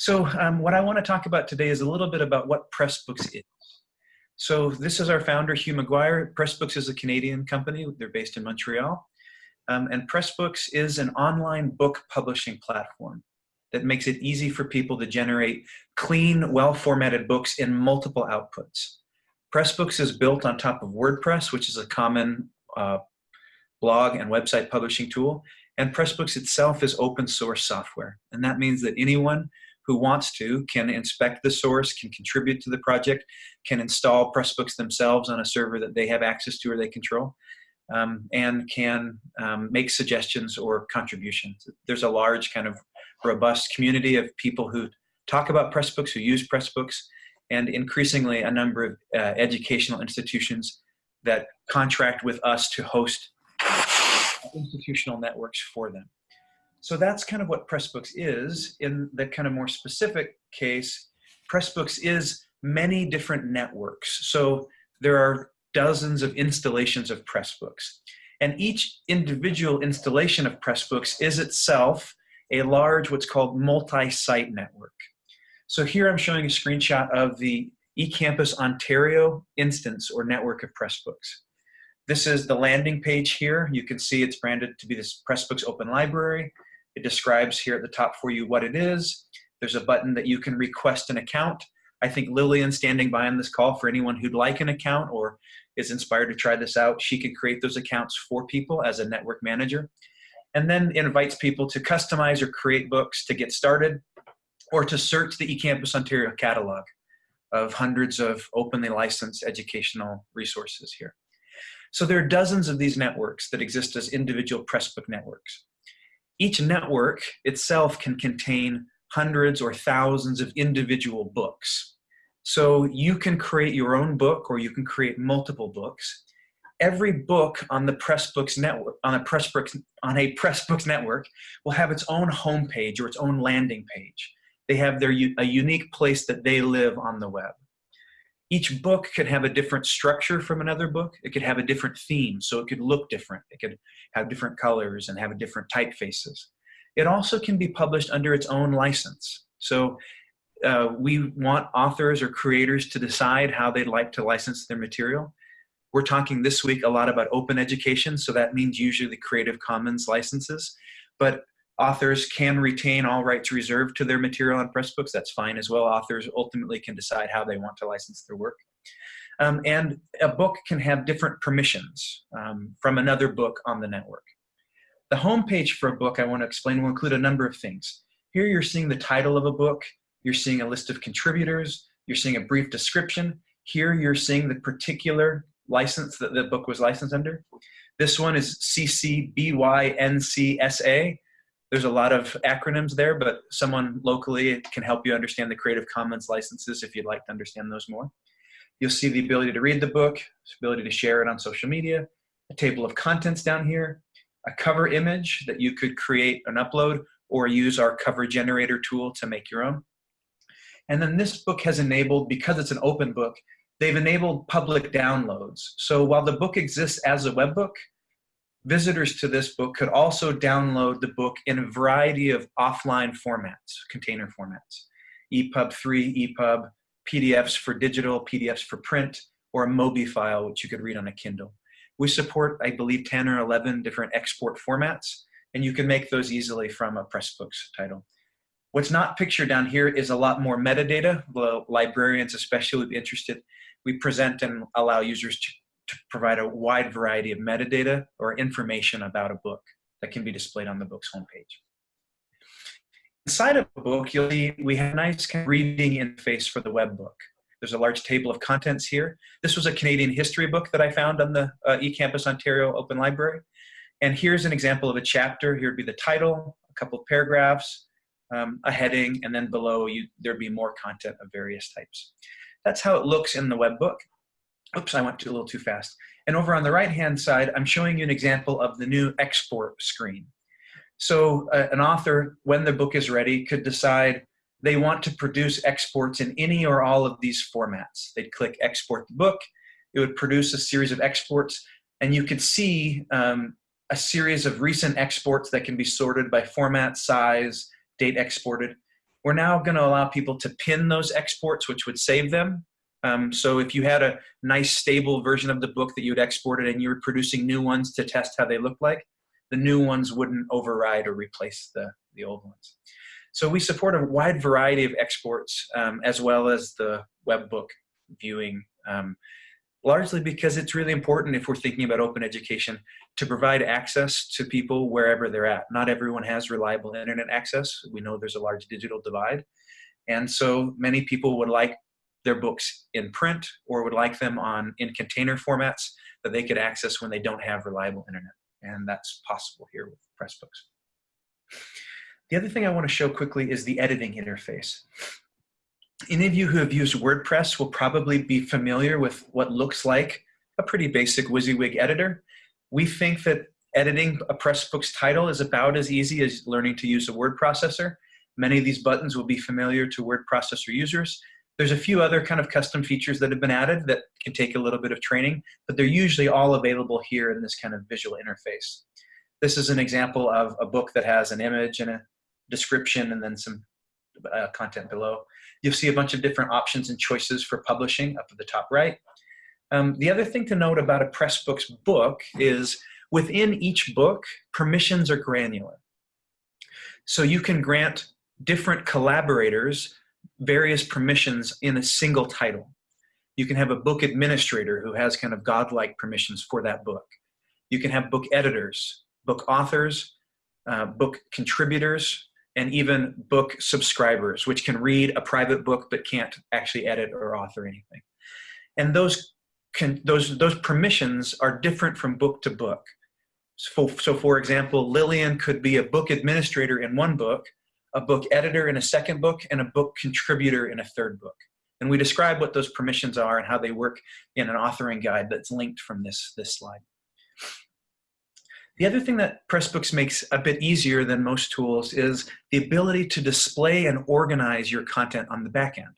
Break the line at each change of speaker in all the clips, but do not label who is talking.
So um, what I want to talk about today is a little bit about what Pressbooks is. So this is our founder, Hugh McGuire. Pressbooks is a Canadian company. They're based in Montreal. Um, and Pressbooks is an online book publishing platform that makes it easy for people to generate clean, well-formatted books in multiple outputs. Pressbooks is built on top of WordPress, which is a common uh, blog and website publishing tool. And Pressbooks itself is open source software. And that means that anyone who wants to can inspect the source, can contribute to the project, can install Pressbooks themselves on a server that they have access to or they control, um, and can um, make suggestions or contributions. There's a large kind of robust community of people who talk about Pressbooks, who use Pressbooks, and increasingly a number of uh, educational institutions that contract with us to host institutional networks for them. So that's kind of what Pressbooks is. In the kind of more specific case, Pressbooks is many different networks. So there are dozens of installations of Pressbooks. And each individual installation of Pressbooks is itself a large, what's called multi-site network. So here I'm showing a screenshot of the eCampus Ontario instance or network of Pressbooks. This is the landing page here. You can see it's branded to be this Pressbooks Open Library. It describes here at the top for you what it is. There's a button that you can request an account. I think Lillian standing by on this call for anyone who'd like an account or is inspired to try this out, she can create those accounts for people as a network manager. And then invites people to customize or create books to get started or to search the eCampus Ontario catalog of hundreds of openly licensed educational resources here. So there are dozens of these networks that exist as individual Pressbook networks. Each network itself can contain hundreds or thousands of individual books. So you can create your own book or you can create multiple books. Every book on the Pressbooks network, on a Pressbooks, on a Pressbooks network will have its own homepage or its own landing page. They have their a unique place that they live on the web each book could have a different structure from another book. It could have a different theme, so it could look different. It could have different colors and have different typefaces. It also can be published under its own license. So uh, we want authors or creators to decide how they'd like to license their material. We're talking this week a lot about open education, so that means usually the Creative Commons licenses. But Authors can retain all rights reserved to their material on Pressbooks. That's fine as well. Authors ultimately can decide how they want to license their work. Um, and a book can have different permissions um, from another book on the network. The homepage for a book I want to explain will include a number of things. Here you're seeing the title of a book, you're seeing a list of contributors, you're seeing a brief description. Here you're seeing the particular license that the book was licensed under. This one is CC BY-NC-SA, there's a lot of acronyms there, but someone locally can help you understand the Creative Commons licenses if you'd like to understand those more. You'll see the ability to read the book, ability to share it on social media, a table of contents down here, a cover image that you could create and upload or use our cover generator tool to make your own. And then this book has enabled, because it's an open book, they've enabled public downloads. So while the book exists as a web book, visitors to this book could also download the book in a variety of offline formats, container formats, EPUB 3, EPUB, PDFs for digital, PDFs for print, or a MOBI file, which you could read on a Kindle. We support, I believe, 10 or 11 different export formats, and you can make those easily from a Pressbooks title. What's not pictured down here is a lot more metadata. The librarians especially would be interested. We present and allow users to to provide a wide variety of metadata or information about a book that can be displayed on the book's homepage. Inside of a book, you'll see we have a nice reading interface for the web book. There's a large table of contents here. This was a Canadian history book that I found on the uh, eCampus Ontario Open Library. And here's an example of a chapter. Here would be the title, a couple of paragraphs, um, a heading, and then below you, there'd be more content of various types. That's how it looks in the web book. Oops, I went a little too fast. And over on the right-hand side, I'm showing you an example of the new export screen. So uh, an author, when the book is ready, could decide they want to produce exports in any or all of these formats. They'd click export the book, it would produce a series of exports, and you could see um, a series of recent exports that can be sorted by format, size, date exported. We're now going to allow people to pin those exports, which would save them. Um, so if you had a nice stable version of the book that you had exported and you were producing new ones to test how they look like, the new ones wouldn't override or replace the, the old ones. So we support a wide variety of exports um, as well as the web book viewing, um, largely because it's really important if we're thinking about open education to provide access to people wherever they're at. Not everyone has reliable internet access. We know there's a large digital divide. And so many people would like their books in print or would like them on in container formats that they could access when they don't have reliable internet. And that's possible here with Pressbooks. The other thing I want to show quickly is the editing interface. Any of you who have used WordPress will probably be familiar with what looks like a pretty basic WYSIWYG editor. We think that editing a Pressbooks title is about as easy as learning to use a word processor. Many of these buttons will be familiar to word processor users. There's a few other kind of custom features that have been added that can take a little bit of training, but they're usually all available here in this kind of visual interface. This is an example of a book that has an image and a description and then some uh, content below. You'll see a bunch of different options and choices for publishing up at the top right. Um, the other thing to note about a Pressbooks book is within each book, permissions are granular. So you can grant different collaborators various permissions in a single title. You can have a book administrator who has kind of godlike permissions for that book. You can have book editors, book authors, uh, book contributors, and even book subscribers, which can read a private book but can't actually edit or author anything. And those, can, those, those permissions are different from book to book. So, so for example, Lillian could be a book administrator in one book, a book editor in a second book, and a book contributor in a third book. And we describe what those permissions are and how they work in an authoring guide that's linked from this, this slide. The other thing that Pressbooks makes a bit easier than most tools is the ability to display and organize your content on the back end.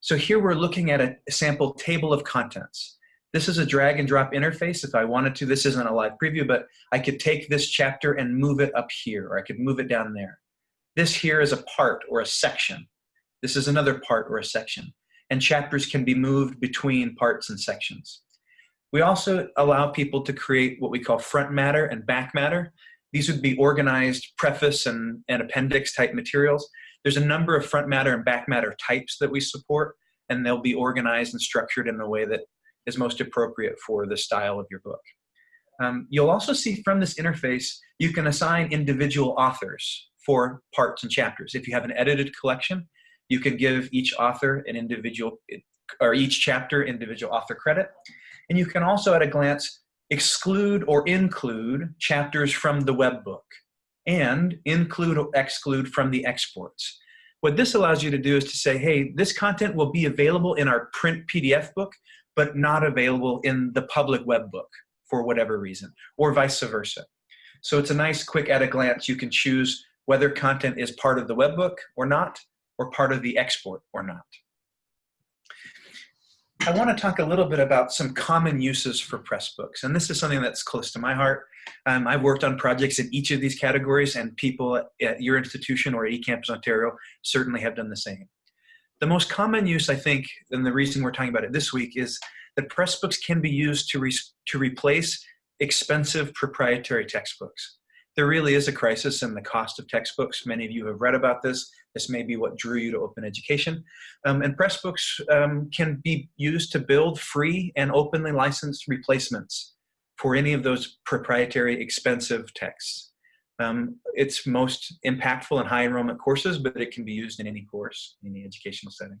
So here we're looking at a sample table of contents. This is a drag and drop interface. If I wanted to, this isn't a live preview, but I could take this chapter and move it up here, or I could move it down there. This here is a part or a section. This is another part or a section. And chapters can be moved between parts and sections. We also allow people to create what we call front matter and back matter. These would be organized preface and, and appendix type materials. There's a number of front matter and back matter types that we support, and they'll be organized and structured in the way that is most appropriate for the style of your book. Um, you'll also see from this interface, you can assign individual authors for parts and chapters. If you have an edited collection, you can give each author an individual, or each chapter individual author credit. And you can also at a glance exclude or include chapters from the web book and include or exclude from the exports. What this allows you to do is to say, hey, this content will be available in our print PDF book, but not available in the public web book for whatever reason, or vice versa. So it's a nice quick at a glance, you can choose whether content is part of the web book or not, or part of the export or not. I want to talk a little bit about some common uses for Pressbooks, and this is something that's close to my heart. Um, I've worked on projects in each of these categories, and people at your institution or eCampus Ontario certainly have done the same. The most common use, I think, and the reason we're talking about it this week, is that Pressbooks can be used to, re to replace expensive proprietary textbooks there really is a crisis in the cost of textbooks. Many of you have read about this. This may be what drew you to open education. Um, and Pressbooks um, can be used to build free and openly licensed replacements for any of those proprietary expensive texts. Um, it's most impactful in high enrollment courses, but it can be used in any course, in any educational setting.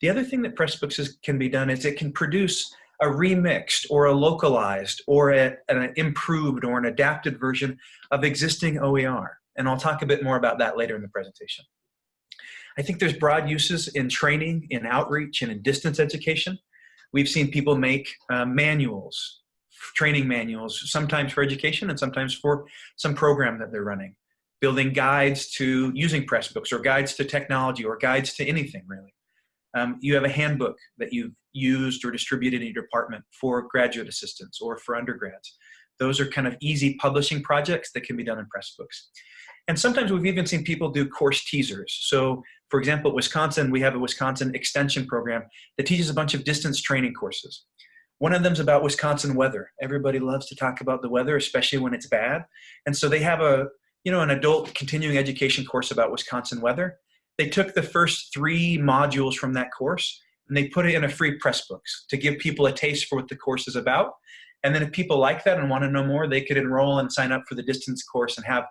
The other thing that Pressbooks is, can be done is it can produce a remixed or a localized or a, an improved or an adapted version of existing OER. And I'll talk a bit more about that later in the presentation. I think there's broad uses in training, in outreach, and in distance education. We've seen people make uh, manuals, training manuals, sometimes for education and sometimes for some program that they're running. Building guides to using Pressbooks or guides to technology or guides to anything really. Um, you have a handbook that you've used or distributed in your department for graduate assistants or for undergrads. Those are kind of easy publishing projects that can be done in Pressbooks. And sometimes we've even seen people do course teasers. So for example, at Wisconsin, we have a Wisconsin extension program that teaches a bunch of distance training courses. One of them's about Wisconsin weather. Everybody loves to talk about the weather, especially when it's bad. And so they have a, you know, an adult continuing education course about Wisconsin weather. They took the first three modules from that course and they put it in a free Pressbooks to give people a taste for what the course is about. And then if people like that and want to know more, they could enroll and sign up for the distance course and have,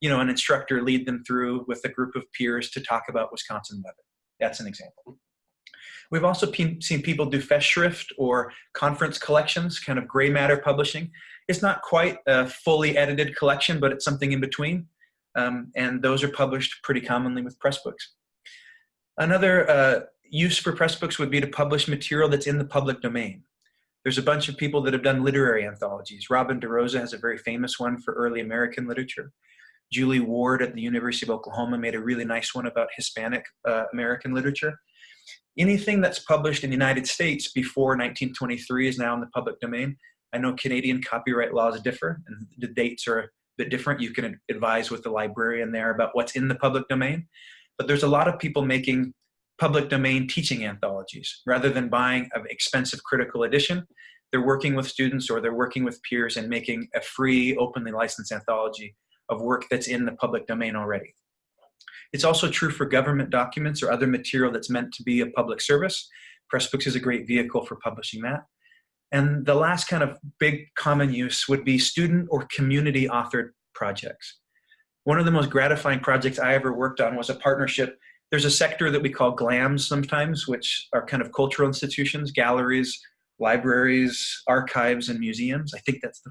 you know, an instructor lead them through with a group of peers to talk about Wisconsin weather. That's an example. We've also seen people do Festschrift or conference collections, kind of gray matter publishing. It's not quite a fully edited collection, but it's something in between. Um, and those are published pretty commonly with Pressbooks. Another uh, use for Pressbooks would be to publish material that's in the public domain. There's a bunch of people that have done literary anthologies. Robin DeRosa has a very famous one for early American literature. Julie Ward at the University of Oklahoma made a really nice one about Hispanic uh, American literature anything that's published in the United States before 1923 is now in the public domain. I know Canadian copyright laws differ and the dates are bit different. You can advise with the librarian there about what's in the public domain. But there's a lot of people making public domain teaching anthologies. Rather than buying an expensive critical edition, they're working with students or they're working with peers and making a free, openly licensed anthology of work that's in the public domain already. It's also true for government documents or other material that's meant to be a public service. Pressbooks is a great vehicle for publishing that. And the last kind of big common use would be student or community authored projects. One of the most gratifying projects I ever worked on was a partnership. There's a sector that we call GLAMs sometimes, which are kind of cultural institutions, galleries, libraries, archives, and museums. I think that's the,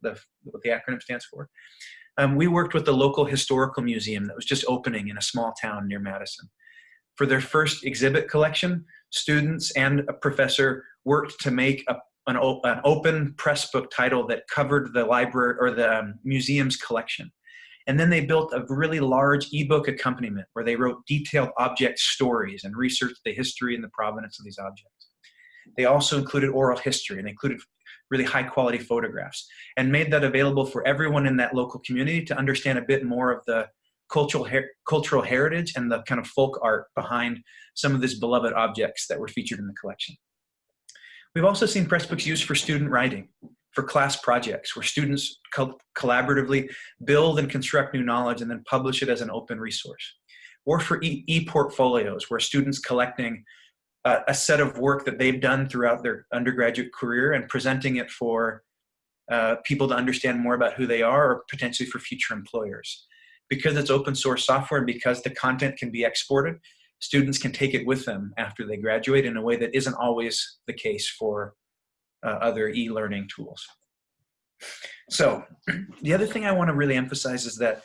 the, what the acronym stands for. Um, we worked with the local historical museum that was just opening in a small town near Madison. For their first exhibit collection, students and a professor worked to make a, an, an open press book title that covered the library or the um, museum's collection. And then they built a really large ebook accompaniment where they wrote detailed object stories and researched the history and the provenance of these objects. They also included oral history and included really high quality photographs and made that available for everyone in that local community to understand a bit more of the cultural, her cultural heritage and the kind of folk art behind some of these beloved objects that were featured in the collection. We've also seen Pressbooks used for student writing, for class projects, where students co collaboratively build and construct new knowledge and then publish it as an open resource. Or for e-portfolios, e where students collecting uh, a set of work that they've done throughout their undergraduate career and presenting it for uh, people to understand more about who they are or potentially for future employers. Because it's open source software and because the content can be exported, students can take it with them after they graduate in a way that isn't always the case for uh, other e-learning tools. So the other thing I want to really emphasize is that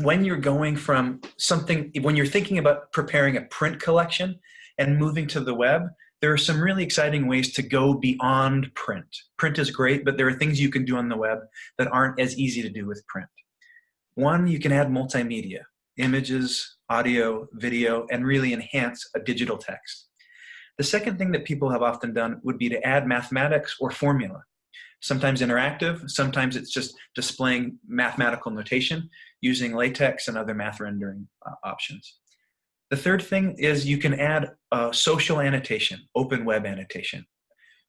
when you're going from something, when you're thinking about preparing a print collection, and moving to the web, there are some really exciting ways to go beyond print. Print is great, but there are things you can do on the web that aren't as easy to do with print. One, you can add multimedia, images, audio, video, and really enhance a digital text. The second thing that people have often done would be to add mathematics or formula. Sometimes interactive, sometimes it's just displaying mathematical notation using LaTeX and other math rendering uh, options. The third thing is you can add a social annotation, open web annotation.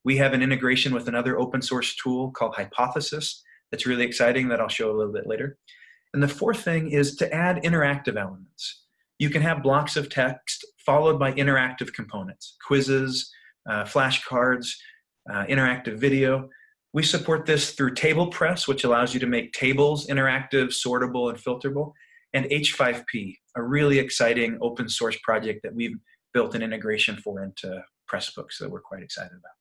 We have an integration with another open source tool called Hypothesis that's really exciting that I'll show a little bit later. And the fourth thing is to add interactive elements. You can have blocks of text followed by interactive components, quizzes, uh, flashcards, uh, interactive video. We support this through TablePress, which allows you to make tables interactive, sortable, and filterable and H5P, a really exciting open source project that we've built an integration for into Pressbooks that we're quite excited about.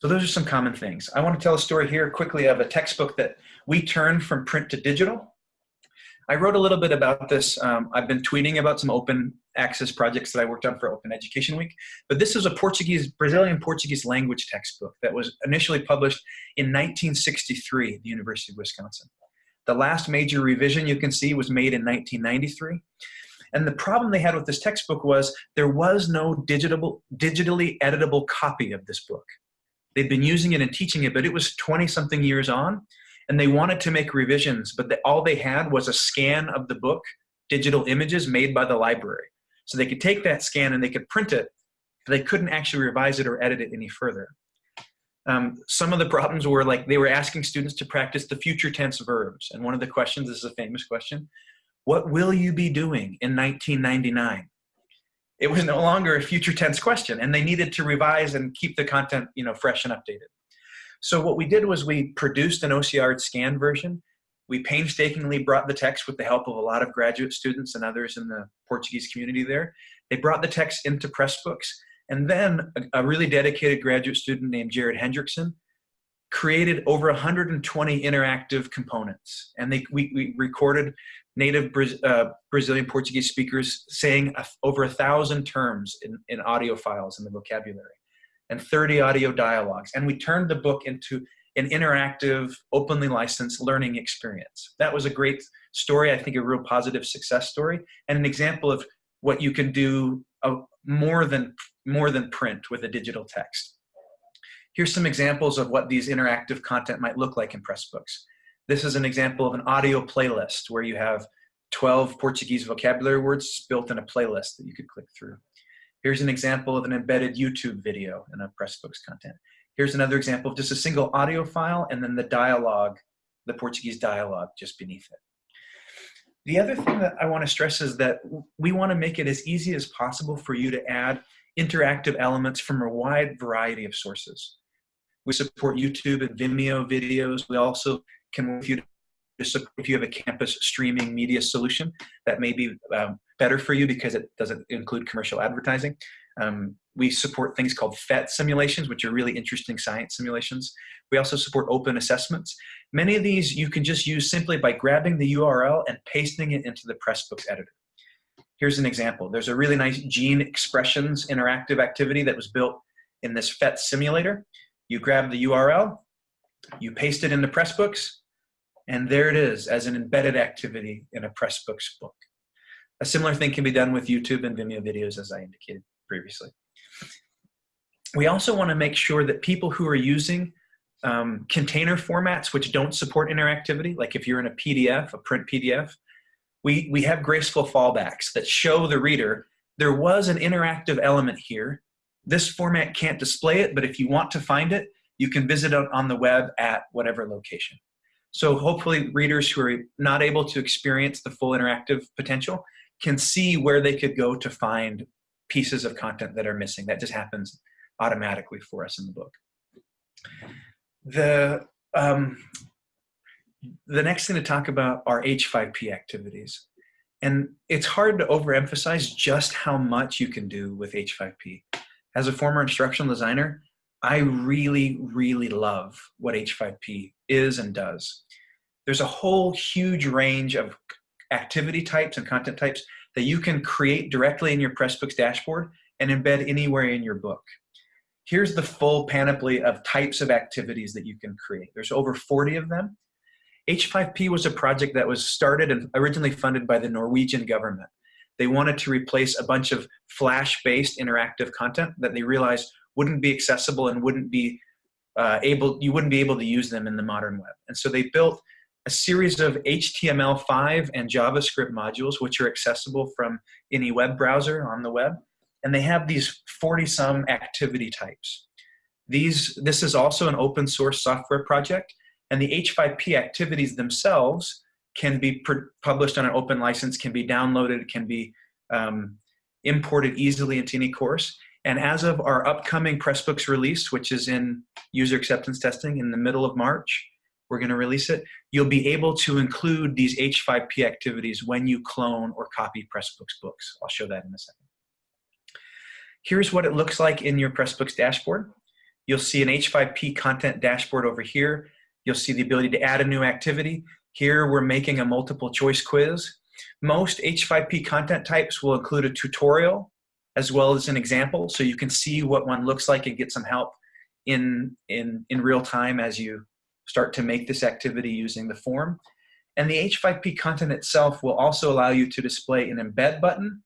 So those are some common things. I want to tell a story here quickly of a textbook that we turned from print to digital. I wrote a little bit about this. Um, I've been tweeting about some open access projects that I worked on for Open Education Week, but this is a Portuguese, Brazilian Portuguese language textbook that was initially published in 1963 at the University of Wisconsin. The last major revision you can see was made in 1993. And the problem they had with this textbook was there was no digital, digitally editable copy of this book. They'd been using it and teaching it, but it was 20 something years on, and they wanted to make revisions, but the, all they had was a scan of the book, digital images made by the library. So they could take that scan and they could print it, but they couldn't actually revise it or edit it any further. Um, some of the problems were like they were asking students to practice the future tense verbs. And one of the questions, this is a famous question, what will you be doing in 1999? It was no longer a future tense question and they needed to revise and keep the content you know, fresh and updated. So what we did was we produced an OCR scanned version. We painstakingly brought the text with the help of a lot of graduate students and others in the Portuguese community there. They brought the text into Pressbooks and then a, a really dedicated graduate student named Jared Hendrickson created over 120 interactive components. And they, we, we recorded native uh, Brazilian Portuguese speakers saying over a thousand terms in, in audio files in the vocabulary and 30 audio dialogues. And we turned the book into an interactive, openly licensed learning experience. That was a great story, I think a real positive success story, and an example of what you can do uh, more than more than print with a digital text. Here's some examples of what these interactive content might look like in Pressbooks. This is an example of an audio playlist where you have 12 Portuguese vocabulary words built in a playlist that you could click through. Here's an example of an embedded YouTube video in a Pressbooks content. Here's another example of just a single audio file and then the dialogue, the Portuguese dialogue just beneath it. The other thing that I want to stress is that we want to make it as easy as possible for you to add interactive elements from a wide variety of sources. We support YouTube and Vimeo videos. We also can work with you to if you have a campus streaming media solution that may be um, better for you because it doesn't include commercial advertising. Um, we support things called PhET simulations, which are really interesting science simulations. We also support open assessments. Many of these you can just use simply by grabbing the URL and pasting it into the Pressbooks editor. Here's an example. There's a really nice gene expressions interactive activity that was built in this PhET simulator. You grab the URL, you paste it into Pressbooks, and there it is as an embedded activity in a Pressbooks book. A similar thing can be done with YouTube and Vimeo videos as I indicated previously. We also want to make sure that people who are using um, container formats which don't support interactivity, like if you're in a PDF, a print PDF, we, we have graceful fallbacks that show the reader there was an interactive element here. This format can't display it, but if you want to find it, you can visit it on the web at whatever location. So hopefully readers who are not able to experience the full interactive potential can see where they could go to find pieces of content that are missing. That just happens automatically for us in the book. The, um, the next thing to talk about are H5P activities. And it's hard to overemphasize just how much you can do with H5P. As a former instructional designer, I really, really love what H5P is and does. There's a whole huge range of activity types and content types that you can create directly in your Pressbooks dashboard and embed anywhere in your book. Here's the full panoply of types of activities that you can create. There's over 40 of them. H5P was a project that was started and originally funded by the Norwegian government. They wanted to replace a bunch of Flash-based interactive content that they realized wouldn't be accessible and wouldn't be uh, able, you wouldn't be able to use them in the modern web. And so they built a series of HTML5 and JavaScript modules, which are accessible from any web browser on the web. And they have these 40 some activity types. These, this is also an open source software project and the H5P activities themselves can be published on an open license, can be downloaded, can be um, imported easily into any course. And as of our upcoming Pressbooks release, which is in user acceptance testing in the middle of March, we're going to release it, you'll be able to include these H5P activities when you clone or copy Pressbooks books. I'll show that in a second. Here's what it looks like in your Pressbooks dashboard. You'll see an H5P content dashboard over here. You'll see the ability to add a new activity. Here we're making a multiple choice quiz. Most H5P content types will include a tutorial as well as an example so you can see what one looks like and get some help in, in, in real time as you start to make this activity using the form. And the H5P content itself will also allow you to display an embed button,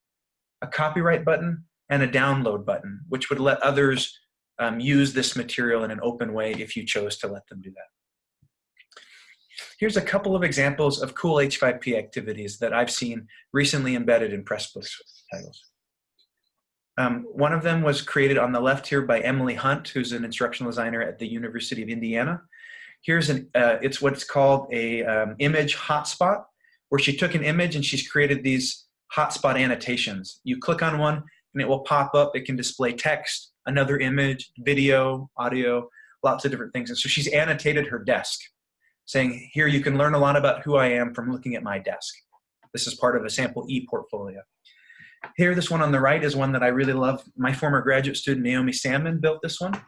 a copyright button, and a download button, which would let others um, use this material in an open way if you chose to let them do that. Here's a couple of examples of cool H5P activities that I've seen recently embedded in Pressbooks titles. Um, one of them was created on the left here by Emily Hunt, who's an instructional designer at the University of Indiana. Here's an, uh, it's what's called a um, image hotspot, where she took an image and she's created these hotspot annotations. You click on one and it will pop up. It can display text, another image, video, audio, lots of different things. And so she's annotated her desk saying, here you can learn a lot about who I am from looking at my desk. This is part of a sample e-portfolio. Here, this one on the right is one that I really love. My former graduate student, Naomi Salmon, built this one.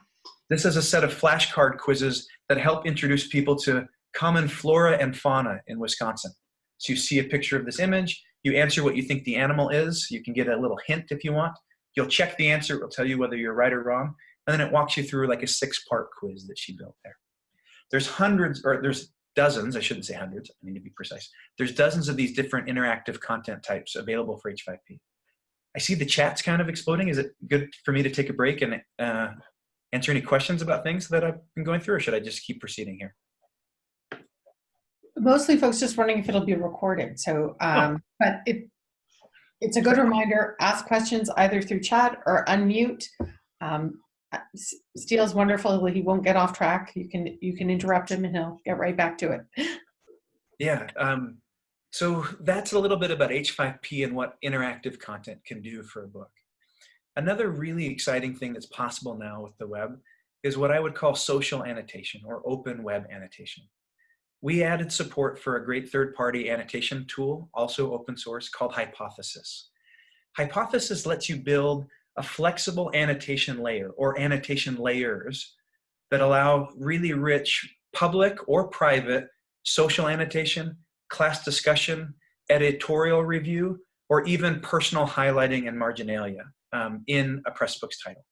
This is a set of flashcard quizzes that help introduce people to common flora and fauna in Wisconsin. So you see a picture of this image, you answer what you think the animal is, you can get a little hint if you want. You'll check the answer, it will tell you whether you're right or wrong, and then it walks you through like a six-part quiz that she built there. There's hundreds, or there's dozens, I shouldn't say hundreds, I need to be precise. There's dozens of these different interactive content types available for H5P. I see the chat's kind of exploding. Is it good for me to take a break and uh, answer any questions about things that I've been going through, or should I just keep proceeding here?
Mostly folks just wondering if it'll be recorded. So, um, oh. but it, it's a good reminder, ask questions either through chat or unmute. Um, Steel's wonderful. He won't get off track. You can you can interrupt him and he'll get right back to it.
Yeah. Um, so that's a little bit about H5P and what interactive content can do for a book. Another really exciting thing that's possible now with the web is what I would call social annotation or open web annotation. We added support for a great third-party annotation tool, also open source, called Hypothesis. Hypothesis lets you build a flexible annotation layer or annotation layers that allow really rich public or private social annotation, class discussion, editorial review, or even personal highlighting and marginalia um, in a Pressbooks title.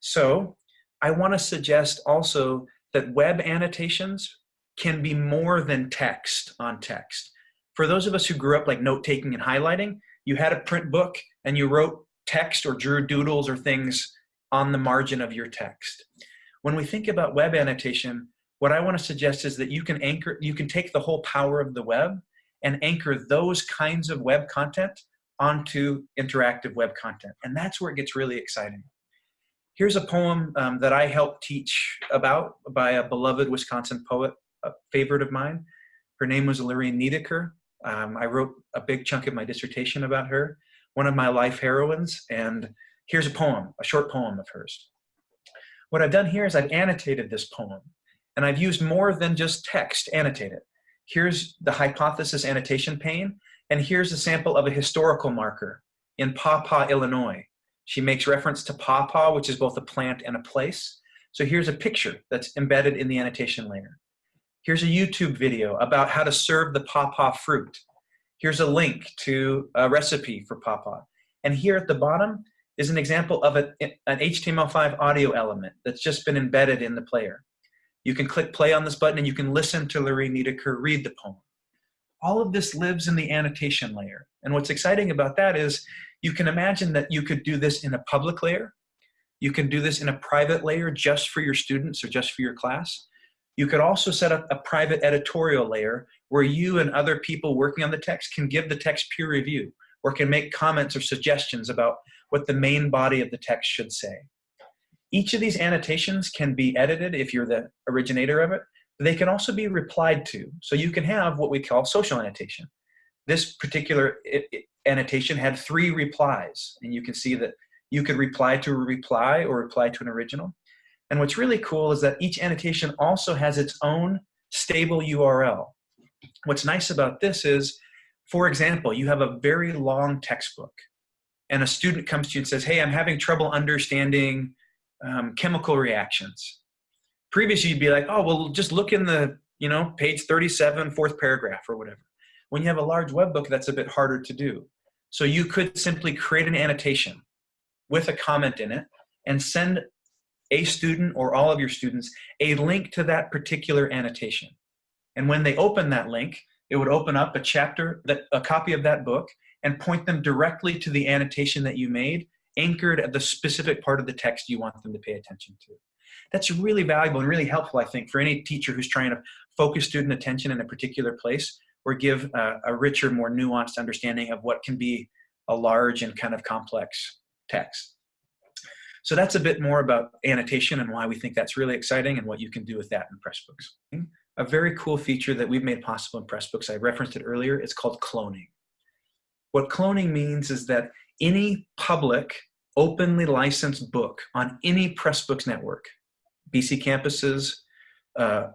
So I want to suggest also that web annotations can be more than text on text. For those of us who grew up like note-taking and highlighting, you had a print book and you wrote text or drew doodles or things on the margin of your text. When we think about web annotation, what I want to suggest is that you can anchor, you can take the whole power of the web and anchor those kinds of web content onto interactive web content. And that's where it gets really exciting. Here's a poem um, that I helped teach about by a beloved Wisconsin poet, a favorite of mine. Her name was Lorine Niedecker. Um, I wrote a big chunk of my dissertation about her, one of my life heroines. And here's a poem, a short poem of hers. What I've done here is I've annotated this poem and I've used more than just text annotated. Here's the hypothesis annotation pane and here's a sample of a historical marker in Paw Illinois. She makes reference to pawpaw, which is both a plant and a place. So here's a picture that's embedded in the annotation layer. Here's a YouTube video about how to serve the pawpaw fruit. Here's a link to a recipe for pawpaw. And here at the bottom is an example of a, an HTML5 audio element that's just been embedded in the player. You can click play on this button and you can listen to Lorine Niedecker read the poem all of this lives in the annotation layer. And what's exciting about that is you can imagine that you could do this in a public layer. You can do this in a private layer just for your students or just for your class. You could also set up a private editorial layer where you and other people working on the text can give the text peer review or can make comments or suggestions about what the main body of the text should say. Each of these annotations can be edited if you're the originator of it, they can also be replied to. So you can have what we call social annotation. This particular annotation had three replies, and you can see that you could reply to a reply or reply to an original. And what's really cool is that each annotation also has its own stable URL. What's nice about this is, for example, you have a very long textbook, and a student comes to you and says, hey, I'm having trouble understanding um, chemical reactions previously you'd be like, oh, well, just look in the, you know, page 37, fourth paragraph or whatever. When you have a large web book, that's a bit harder to do. So you could simply create an annotation with a comment in it and send a student or all of your students a link to that particular annotation. And when they open that link, it would open up a chapter, that, a copy of that book, and point them directly to the annotation that you made, anchored at the specific part of the text you want them to pay attention to. That's really valuable and really helpful, I think, for any teacher who's trying to focus student attention in a particular place or give a, a richer, more nuanced understanding of what can be a large and kind of complex text. So that's a bit more about annotation and why we think that's really exciting and what you can do with that in Pressbooks. A very cool feature that we've made possible in Pressbooks, I referenced it earlier, it's called cloning. What cloning means is that any public, openly licensed book on any Pressbooks network, BC campuses, uh,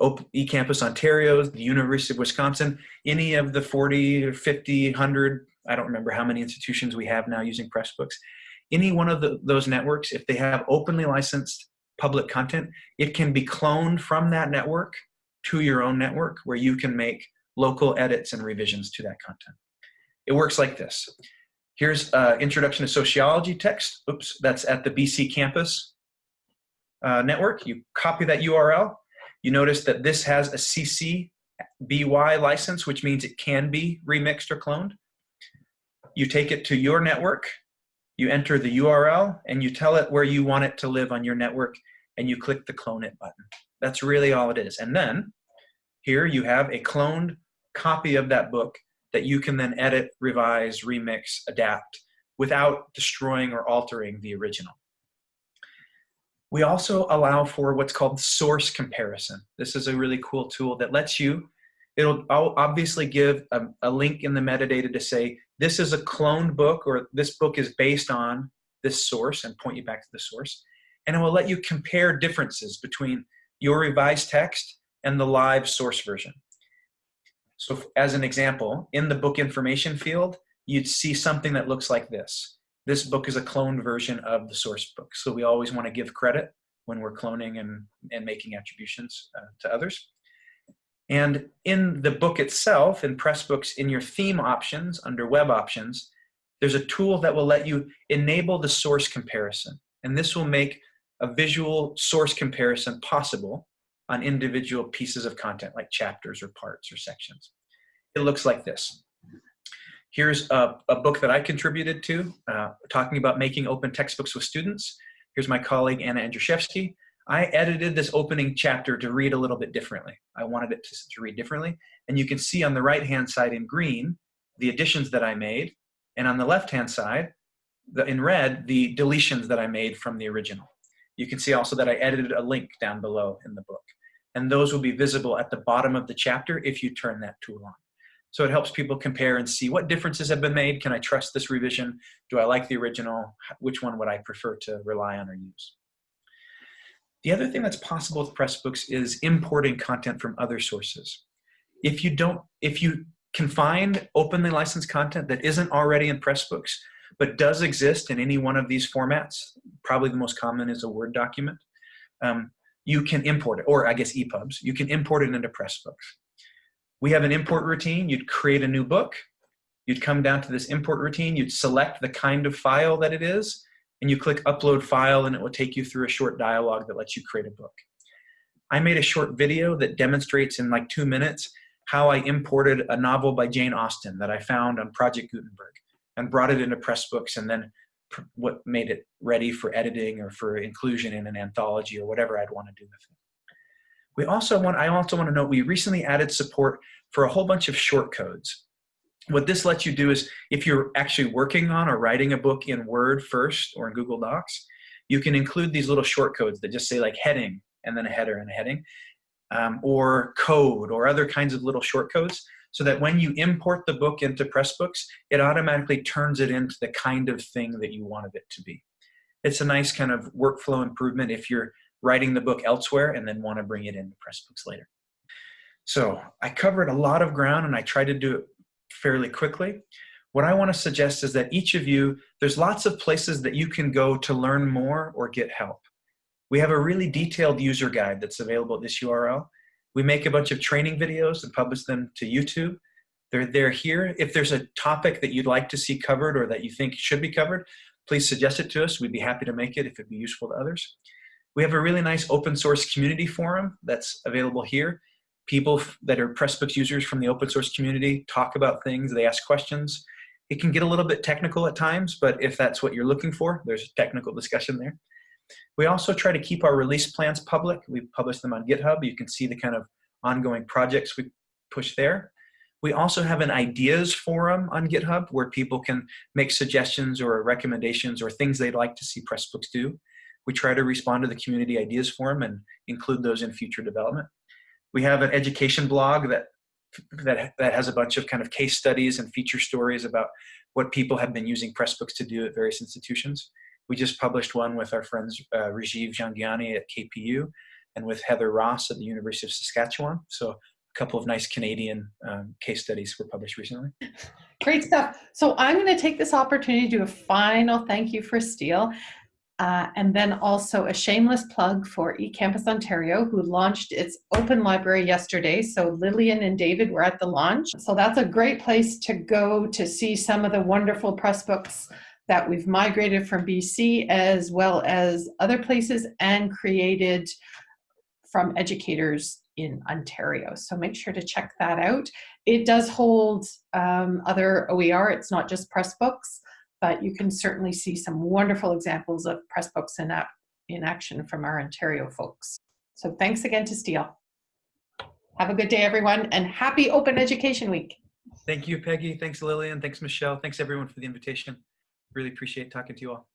eCampus Ontario, the University of Wisconsin, any of the 40 or 50, 100, I don't remember how many institutions we have now using Pressbooks, any one of the, those networks, if they have openly licensed public content, it can be cloned from that network to your own network where you can make local edits and revisions to that content. It works like this. Here's uh, Introduction to Sociology text. Oops, that's at the BC campus uh, network. You copy that URL. You notice that this has a CC BY license, which means it can be remixed or cloned. You take it to your network, you enter the URL, and you tell it where you want it to live on your network, and you click the clone it button. That's really all it is. And then here you have a cloned copy of that book that you can then edit, revise, remix, adapt without destroying or altering the original. We also allow for what's called source comparison. This is a really cool tool that lets you, it'll obviously give a, a, link in the metadata to say, this is a cloned book or this book is based on this source and point you back to the source. And it will let you compare differences between your revised text and the live source version. So as an example, in the book information field, you'd see something that looks like this. This book is a cloned version of the source book. So we always want to give credit when we're cloning and, and making attributions uh, to others. And in the book itself, in Pressbooks, in your theme options, under web options, there's a tool that will let you enable the source comparison. And this will make a visual source comparison possible on individual pieces of content like chapters or parts or sections. It looks like this. Here's a, a book that I contributed to, uh, talking about making open textbooks with students. Here's my colleague, Anna Andrzejewski. I edited this opening chapter to read a little bit differently. I wanted it to, to read differently. And you can see on the right-hand side in green, the additions that I made. And on the left-hand side, the, in red, the deletions that I made from the original. You can see also that I edited a link down below in the book and those will be visible at the bottom of the chapter if you turn that tool on. So it helps people compare and see what differences have been made. Can I trust this revision? Do I like the original? Which one would I prefer to rely on or use? The other thing that's possible with Pressbooks is importing content from other sources. If you don't, if you can find openly licensed content that isn't already in Pressbooks, but does exist in any one of these formats, probably the most common is a Word document, um, you can import it, or I guess EPUBs, you can import it into Pressbooks. We have an import routine. You'd create a new book. You'd come down to this import routine. You'd select the kind of file that it is, and you click upload file, and it will take you through a short dialogue that lets you create a book. I made a short video that demonstrates in like two minutes how I imported a novel by Jane Austen that I found on Project Gutenberg and brought it into Pressbooks and then what made it ready for editing or for inclusion in an anthology or whatever I'd want to do with it. We also want, I also want to note we recently added support for a whole bunch of short codes. What this lets you do is if you're actually working on or writing a book in Word first or in Google Docs, you can include these little short codes that just say like heading and then a header and a heading um, or code or other kinds of little short codes so that when you import the book into Pressbooks, it automatically turns it into the kind of thing that you wanted it to be. It's a nice kind of workflow improvement if you're writing the book elsewhere and then want to bring it into Pressbooks later. So I covered a lot of ground and I tried to do it fairly quickly. What I want to suggest is that each of you, there's lots of places that you can go to learn more or get help. We have a really detailed user guide that's available at this URL. We make a bunch of training videos and publish them to YouTube. They're, they're here. If there's a topic that you'd like to see covered or that you think should be covered, please suggest it to us. We'd be happy to make it if it'd be useful to others. We have a really nice open source community forum that's available here. People that are Pressbooks users from the open source community talk about things, they ask questions. It can get a little bit technical at times, but if that's what you're looking for, there's a technical discussion there. We also try to keep our release plans public. We publish them on GitHub. You can see the kind of ongoing projects we push there. We also have an ideas forum on GitHub where people can make suggestions or recommendations or things they'd like to see Pressbooks do. We try to respond to the community ideas forum and include those in future development. We have an education blog that, that, that has a bunch of kind of case studies and feature stories about what people have been using Pressbooks to do at various institutions. We just published one with our friends uh, Rajiv Jhangiani at KPU and with Heather Ross at the University of Saskatchewan. So a couple of nice Canadian um, case studies were published recently.
Great stuff. So I'm going to take this opportunity to do a final thank you for Steel. Uh, and then also a shameless plug for eCampus Ontario, who launched its open library yesterday. So Lillian and David were at the launch. So that's a great place to go to see some of the wonderful Pressbooks that we've migrated from BC as well as other places and created from educators in Ontario. So make sure to check that out. It does hold um, other OER, it's not just Pressbooks, but you can certainly see some wonderful examples of Pressbooks in, in action from our Ontario folks. So thanks again to Steel. Have a good day, everyone, and happy Open Education Week.
Thank you, Peggy. Thanks, Lillian. Thanks, Michelle. Thanks, everyone, for the invitation. Really appreciate talking to you all.